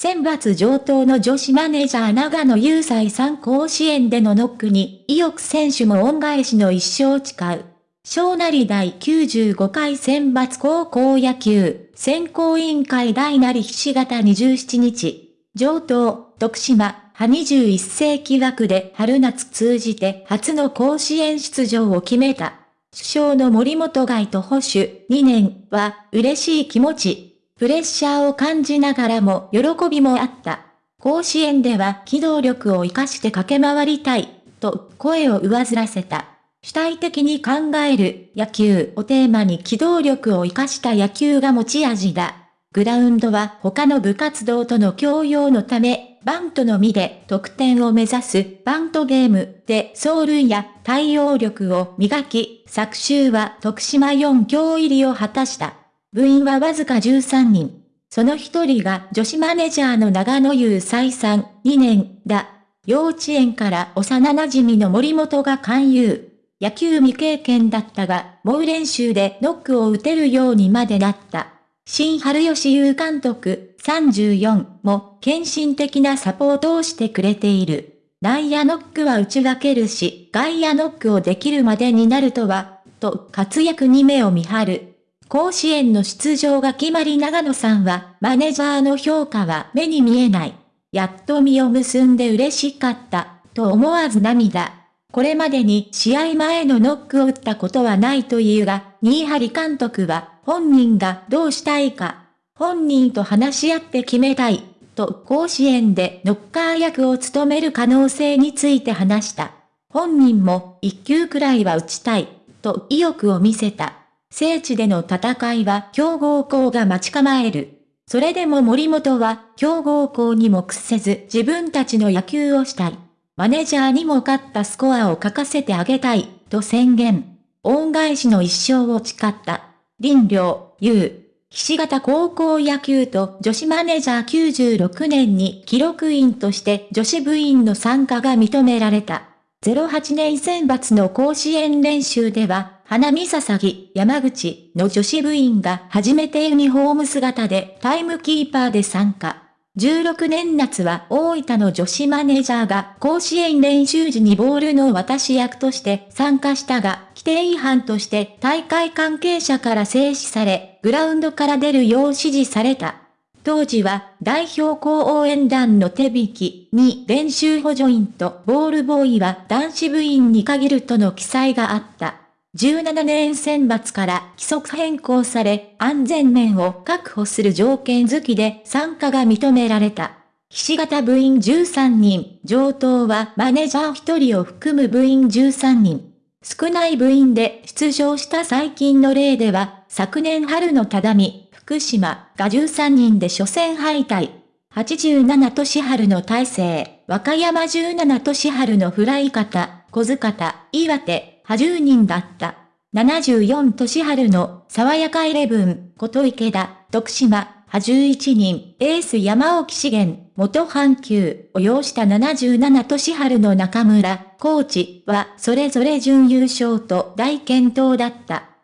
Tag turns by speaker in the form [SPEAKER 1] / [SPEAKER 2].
[SPEAKER 1] 選抜上等の女子マネージャー長野雄斎さん甲子園でのノックに、意欲選手も恩返しの一生誓う。小成第95回選抜高校野球、選考委員会大なりひし形27日、上等、徳島、派21世紀枠で春夏通じて初の甲子園出場を決めた。首相の森本外と保守2年は嬉しい気持ち。プレッシャーを感じながらも喜びもあった。甲子園では機動力を活かして駆け回りたい、と声を上ずらせた。主体的に考える野球をテーマに機動力を活かした野球が持ち味だ。グラウンドは他の部活動との共用のため、バントのみで得点を目指すバントゲームで走塁や対応力を磨き、昨週は徳島4強入りを果たした。部員はわずか13人。その一人が女子マネージャーの長野優再三2年だ。幼稚園から幼馴染の森本が勧誘。野球未経験だったが、猛練習でノックを打てるようにまでなった。新春吉優監督34も献身的なサポートをしてくれている。内野ノックは打ち分けるし、外野ノックをできるまでになるとは、と活躍に目を見張る。甲子園の出場が決まり長野さんは、マネージャーの評価は目に見えない。やっと実を結んで嬉しかった、と思わず涙。これまでに試合前のノックを打ったことはないというが、新張監督は本人がどうしたいか、本人と話し合って決めたい、と甲子園でノッカー役を務める可能性について話した。本人も一球くらいは打ちたい、と意欲を見せた。聖地での戦いは強豪校が待ち構える。それでも森本は強豪校にも屈せず自分たちの野球をしたい。マネジャーにも勝ったスコアを書かせてあげたい、と宣言。恩返しの一生を誓った。林良、優。岸形高校野球と女子マネジャー96年に記録員として女子部員の参加が認められた。08年選抜の甲子園練習では、花見笹木、山口の女子部員が初めてユニフォーム姿でタイムキーパーで参加。16年夏は大分の女子マネージャーが甲子園練習時にボールの渡し役として参加したが、規定違反として大会関係者から制止され、グラウンドから出るよう指示された。当時は代表校応援団の手引きに練習補助員とボールボーイは男子部員に限るとの記載があった。17年選抜から規則変更され、安全面を確保する条件付きで参加が認められた。ひし形部員13人、上等はマネージャー1人を含む部員13人。少ない部員で出場した最近の例では、昨年春の只見、福島が13人で初戦敗退。87年春の大勢、和歌山17年春のフライ方、小塚田、岩手、80人だった。74年春の爽やかイレブン、琴池田、徳島、派11人、エース山沖資源、元阪急を要した77年春の中村、コーチはそれぞれ準優勝と大健闘だった。